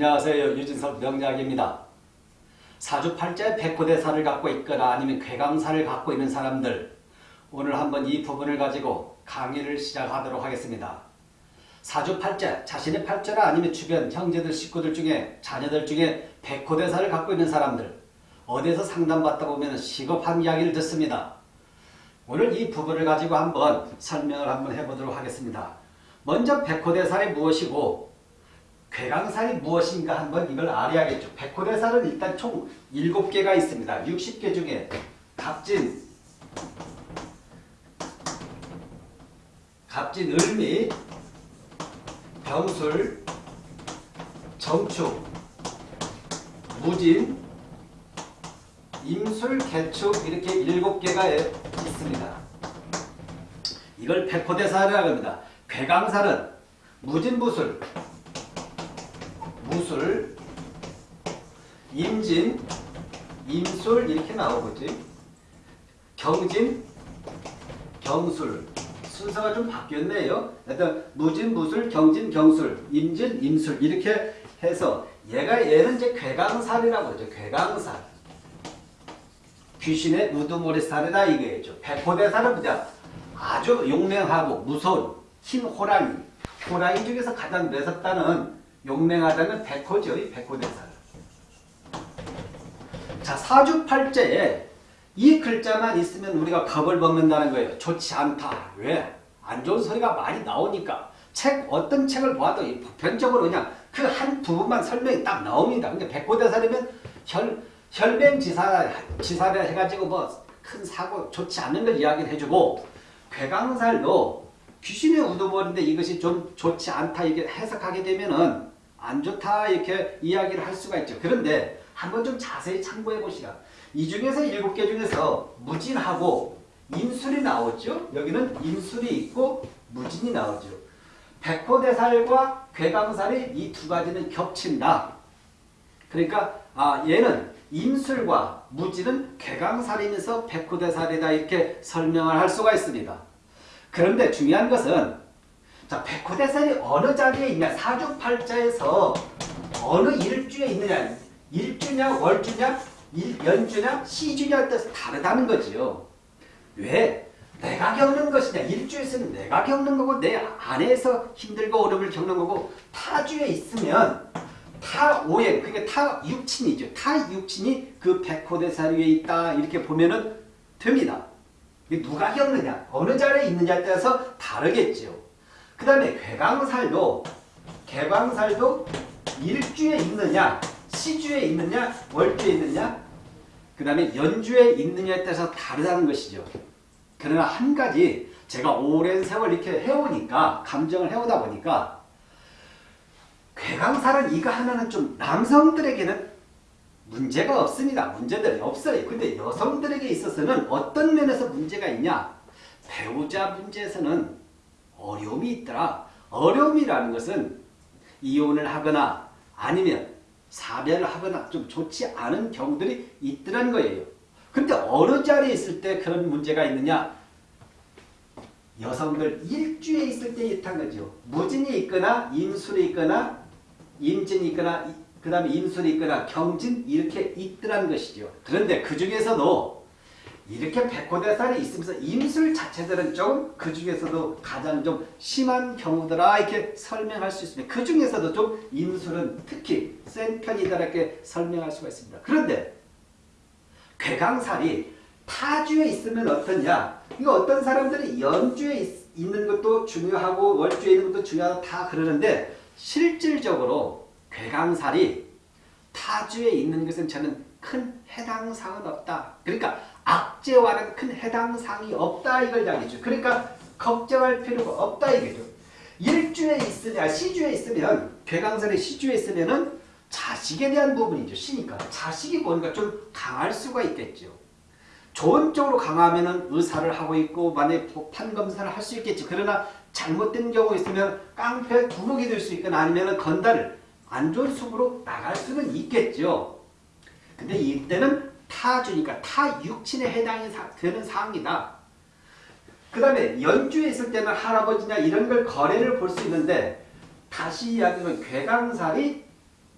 안녕하세요. 유진석 명작입니다. 사주팔자의 백호대사를 갖고 있거나 아니면 괴강사를 갖고 있는 사람들 오늘 한번 이 부분을 가지고 강의를 시작하도록 하겠습니다. 사주팔자, 자신의 팔자나 아니면 주변 형제들, 식구들 중에 자녀들 중에 백호대사를 갖고 있는 사람들 어디에서 상담받다 보면 시급한 이야기를 듣습니다. 오늘 이 부분을 가지고 한번 설명을 한번 해보도록 하겠습니다. 먼저 백호대살이 무엇이고 괴강살이 무엇인가 한번 이걸 알아야겠죠. 백호대살은 일단 총 7개가 있습니다. 60개 중에 갑진, 갑진 을미, 병술, 정축, 무진, 임술, 개축 이렇게 7개가 있습니다. 이걸 백호대살이라고 합니다. 괴강살은 무진부술, 무술, 임진, 임술 이렇게 나오겠지. 경진, 경술 순서가 좀 바뀌었네요. 일단 무진, 무술, 경진, 경술, 임진, 임술 이렇게 해서 얘가 얘는 이제 괴강살이라고 하죠. 괴강살. 귀신의 우두머리살이다 이거죠. 백호대살은 뭐냐? 아주 용맹하고 무서운 흰 호랑이. 호랑이 중에서 가장 매섭다는 용맹하다는 백호죠. 이 백호대살. 자, 사주팔자에 이 글자만 있으면 우리가 겁을 먹는다는 거예요. 좋지 않다. 왜? 안 좋은 소리가 많이 나오니까. 책, 어떤 책을 봐도 보편적으로 그냥 그 한 부분만 설명이 딱 나옵니다. 근데 백호대살이면 혈, 혈맹지사, 지사를 해가지고 뭐 큰 사고, 좋지 않은 걸 이야기를 해주고, 괴강살도 귀신의 우두머리인데 이것이 좀 좋지 않다 이렇게 해석하게 되면은 안 좋다 이렇게 이야기를 할 수가 있죠. 그런데 한번 좀 자세히 참고해 보시라. 이 중에서 일곱 개 중에서 무진하고 인술이 나오죠. 여기는 인술이 있고 무진이 나오죠. 백호대살과 괴강살이 이 두 가지는 겹친다. 그러니까 아 얘는 임술과 무지는 괴강살이면서 백호대살이다 이렇게 설명을 할 수가 있습니다. 그런데 중요한 것은 자 백호대살이 어느 자리에 있냐 사주팔자에서 어느 일주에 있느냐 일주냐 월주냐 일, 연주냐 시주냐에 따라서 다르다는 거지요. 왜? 내가 겪는 것이냐 일주에서는 내가 겪는 거고 내 안에서 힘들고 어려움을 겪는 거고 타주에 있으면 타오행 그러니까 타육친이죠. 타육친이 그 백호대살 위에 있다 이렇게 보면 은 됩니다. 누가 겪느냐 어느 자리에 있느냐에 따라서 다르겠죠. 그 다음에 괴강살도 개강살도 일주에 있느냐 시주에 있느냐 월주에 있느냐 그 다음에 연주에 있느냐에 따라서 다르다는 것이죠. 그러나 한 가지 제가 오랜 세월 이렇게 해오니까 감정을 해오다 보니까 괴강살은 이거 하나는 좀 남성들에게는 문제가 없습니다. 문제들이 없어요. 근데 여성들에게 있어서는 어떤 면에서 문제가 있냐? 배우자 문제에서는 어려움이 있더라. 어려움이라는 것은 이혼을 하거나 아니면 사별을 하거나 좀 좋지 않은 경우들이 있더란 거예요. 근데 어느 자리에 있을 때 그런 문제가 있느냐? 여성들 일주에 있을 때 있단 거죠. 무진이 있거나 임술이 있거나 임진이 있거나 그 다음에 임술이 있거나 경진 이렇게 있더란 것이죠. 그런데 그 중에서도 이렇게 백호대살이 있으면서 임술 자체들은 좀그 중에서도 가장 좀 심한 경우더라 이렇게 설명할 수 있습니다. 그 중에서도 좀 임술은 특히 센 편이다 이렇게 설명할 수가 있습니다. 그런데 괴강살이 타주에 있으면 어떠냐? 이거 어떤 사람들이 연주에 있, 있는 것도 중요하고 월주에 있는 것도 중요하다 다 그러는데 실질적으로 괴강살이 타주에 있는 것은 저는 큰 해당사항은 없다. 그러니까 악재와는 큰 해당사항이 없다 이걸 이야기죠. 그러니까 걱정할 필요가 없다 이거죠. 일주에 있으냐 시주에 있으면 괴강살이 시주에 있으면은 자식에 대한 부분이죠. 시니까 자식이 뭔가 좀 강할 수가 있겠죠. 좋은 쪽으로 강하면은 의사를 하고 있고 만약 판검사를 할 수 있겠지. 그러나 잘못된 경우 있으면 깡패 두목이 될 수 있거나 아니면 건달을 안 좋은 숙으로 나갈 수는 있겠죠. 근데 이때는 타주니까 타육친에 해당이 되는 사항이다. 그 다음에 연주에 있을 때는 할아버지냐 이런 걸 거래를 볼 수 있는데 다시 이야기하면 괴강살이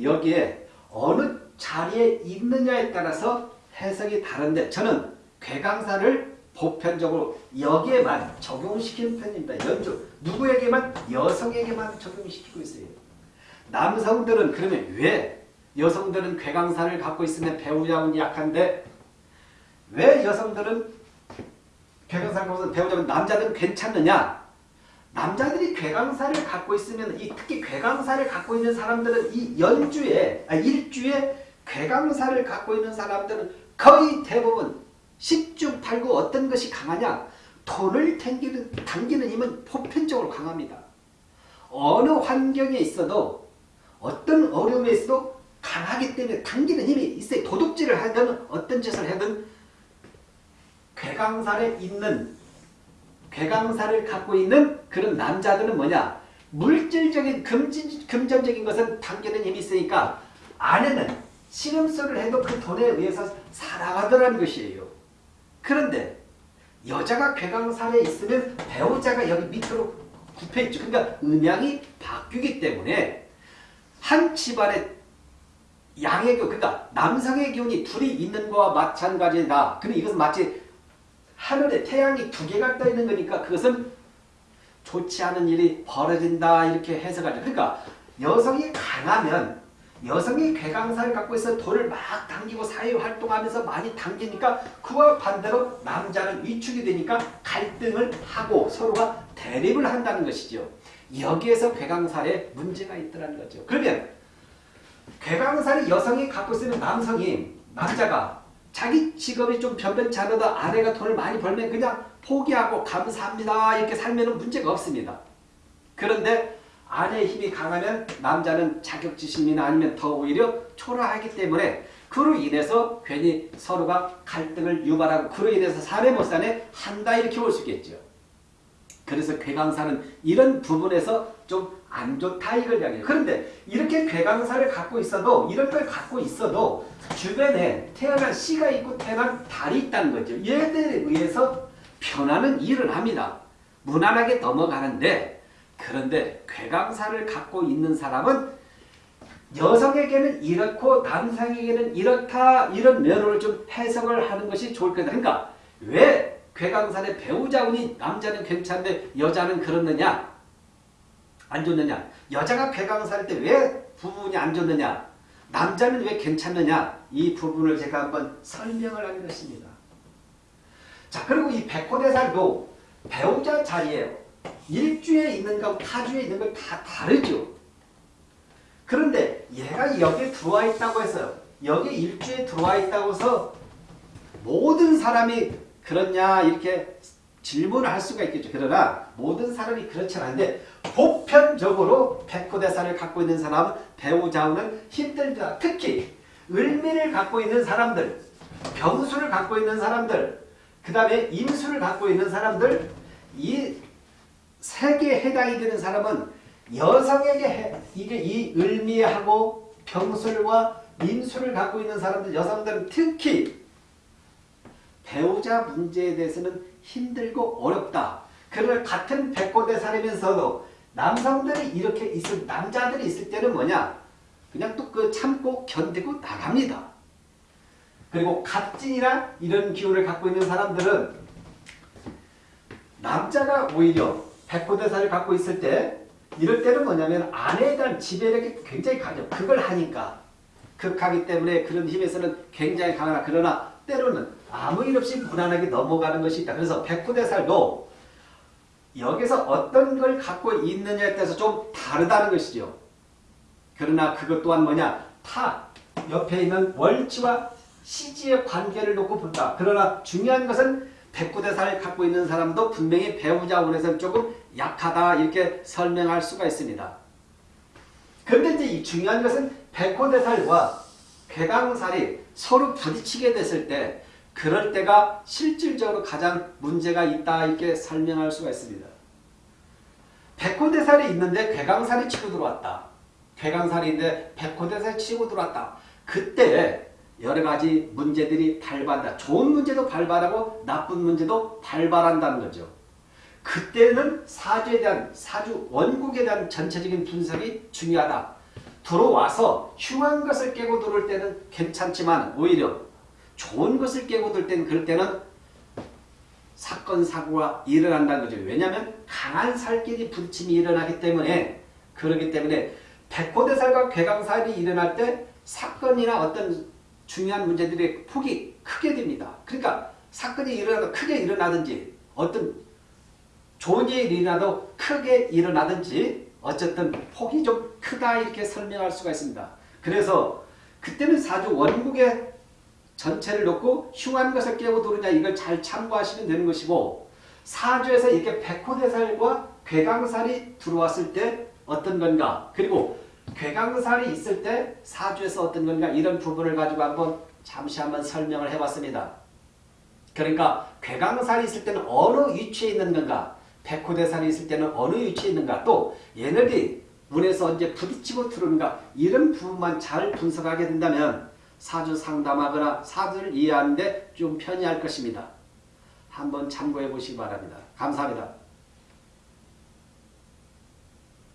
여기에 어느 자리에 있느냐에 따라서 해석이 다른데 저는 괴강사를 보편적으로 여기에만 적용시키는 편입니다. 연주 누구에게만 여성에게만 적용시키고 있어요. 남성들은 그러면 왜 여성들은 괴강사를 갖고 있으면 배우자운 약한데 왜 여성들은 괴강사를 갖고 있으면 배우자운 남자들은 괜찮느냐? 남자들이 괴강사를 갖고 있으면 이 특히 괴강사를 갖고 있는 사람들은 이 연주에 아, 일주에 괴강사를 갖고 있는 사람들은 거의 대부분 10중 8구 어떤 것이 강하냐? 돈을 당기는, 당기는 힘은 보편적으로 강합니다. 어느 환경에 있어도 어떤 어려움에 있어도 강하기 때문에 당기는 힘이 있어요. 도둑질을 하든 어떤 짓을 하든 괴강살에 있는 괴강살을 갖고 있는 그런 남자들은 뭐냐? 물질적인 금진, 금전적인 것은 당기는 힘이 있으니까 아내는 신음소를 해도 그 돈에 의해서 살아가더라는 것이에요. 그런데 여자가 괴강살에 있으면 배우자가 여기 밑으로 굽혀있죠. 그러니까 음양이 바뀌기 때문에 한 집안에 양의 기운, 그러니까 남성의 기운이 둘이 있는 거와 마찬가지다. 근데 이것은 마치 하늘에 태양이 두 개가 떠 있는 거니까 그것은 좋지 않은 일이 벌어진다 이렇게 해석하죠. 그러니까 여성이 강하면 여성이 괴강사를 갖고 있어 돈을 막 당기고 사회활동하면서 많이 당기니까 그와 반대로 남자는 위축이 되니까 갈등을 하고 서로가 대립을 한다는 것이죠. 여기에서 괴강살에 문제가 있더라는 거죠. 그러면 괴강살이 여성이 갖고 있으면 남성이 남자가 자기 직업이 좀 변변찮아도 아내가 돈을 많이 벌면 그냥 포기하고 감사합니다 이렇게 살면 문제가 없습니다. 그런데 아내의 힘이 강하면 남자는 자격지심이나 아니면 더 오히려 초라하기 때문에 그로 인해서 괜히 서로가 갈등을 유발하고 그로 인해서 사내 못 사내 한다 이렇게 볼수 있겠죠. 그래서 괴강사는 이런 부분에서 좀 안 좋다 이걸 이야기해요. 그런데 이렇게 괴강사를 갖고 있어도 이런 걸 갖고 있어도 주변에 태어난 씨가 있고 태어난 달이 있다는 거죠. 얘들에 의해서 변화는 일어납니다. 무난하게 넘어가는데 그런데 괴강사를 갖고 있는 사람은 여성에게는 이렇고 남성에게는 이렇다 이런 면을 좀 해석을 하는 것이 좋을 거다. 그러니까 왜 괴강산의 배우자 운이 남자는 괜찮은데 여자는 그렇느냐? 안 좋느냐? 여자가 괴강산일 때 왜 부분이 안 좋느냐? 남자는 왜 괜찮느냐? 이 부분을 제가 한번 설명을 하는 것입니다. 자 그리고 이 백호대살도 배우자 자리에요. 일주에 있는 것 타주에 있는 걸 다 다르죠. 그런데 얘가 여기에 들어와 있다고 해서요. 여기 일주에 들어와 있다고 해서 모든 사람이 그렇냐 이렇게 질문을 할 수가 있겠죠. 그러나 모든 사람이 그렇지 않은데 보편적으로 백호대사를 갖고 있는 사람은 배우자우는 힘들다. 특히 을미를 갖고 있는 사람들, 병수를 갖고 있는 사람들, 그 다음에 임수를 갖고 있는 사람들 이 세 개에 해당이 되는 사람은 여성에게 해, 이게 이 을미하고 병술과 임수를 갖고 있는 사람들 여성들은 특히 배우자 문제에 대해서는 힘들고 어렵다. 그러나 같은 백고대 살이면서도 남성들이 이렇게 있을 남자들이 있을 때는 뭐냐? 그냥 또 그 참고 견디고 나갑니다. 그리고 갑진이나 이런 기운을 갖고 있는 사람들은 남자가 오히려 백고대사를 갖고 있을 때 이럴 때는 뭐냐면 아내에 대한 지배력이 굉장히 강해요. 그걸 하니까 극하기 때문에 그런 힘에서는 굉장히 강하나 그러나 때로는 아무 일 없이 무난하게 넘어가는 것이 있다. 그래서 백구대살도 여기서 어떤 걸 갖고 있느냐에 따라서 좀 다르다는 것이죠. 그러나 그것 또한 뭐냐? 타, 옆에 있는 월지와 시지의 관계를 놓고 본다. 그러나 중요한 것은 백구대살을 갖고 있는 사람도 분명히 배우자원에서는 조금 약하다 이렇게 설명할 수가 있습니다. 그런데 이제 이 중요한 것은 백호대살과 괴강살이 서로 부딪히게 됐을 때 그럴 때가 실질적으로 가장 문제가 있다 이렇게 설명할 수가 있습니다. 백호대살이 있는데 괴강살이 치고 들어왔다. 괴강살인데 백호대살이 치고 들어왔다. 그때 여러 가지 문제들이 발발한다. 좋은 문제도 발발하고 나쁜 문제도 발발한다는 거죠. 그때는 사주에 대한 사주 원국에 대한 전체적인 분석이 중요하다. 들어와서 흉한 것을 깨고 들어올 때는 괜찮지만 오히려 좋은 것을 깨고 들 때는 그럴 때는 사건 사고가 일어난다는 거죠. 왜냐하면 강한 살길이 부딪힘이 일어나기 때문에 그렇기 때문에 백호대살과 괴강살이 일어날 때 사건이나 어떤 중요한 문제들의 폭이 크게 됩니다. 그러니까 사건이 일어나도 크게 일어나든지 어떤 좋은 일이 일어나도 크게 일어나든지 어쨌든 폭이 좀 크다 이렇게 설명할 수가 있습니다. 그래서 그때는 사주 원국의 전체를 놓고 흉한 것을 들으냐 이걸 잘 참고하시면 되는 것이고 사주에서 이렇게 백호대살과 괴강살이 들어왔을 때 어떤 건가? 그리고 괴강살이 있을 때 사주에서 어떤 건가? 이런 부분을 가지고 한번 잠시 한번 설명을 해봤습니다. 그러니까 괴강살이 있을 때는 어느 위치에 있는 건가? 백호대살이 있을 때는 어느 위치에 있는가? 또 얘네들이 문에서 언제 부딪히고 들어오는가? 이런 부분만 잘 분석하게 된다면 사주 상담하거나 사주를 이해하는데 좀 편리할 것입니다. 한번 참고해 보시기 바랍니다. 감사합니다.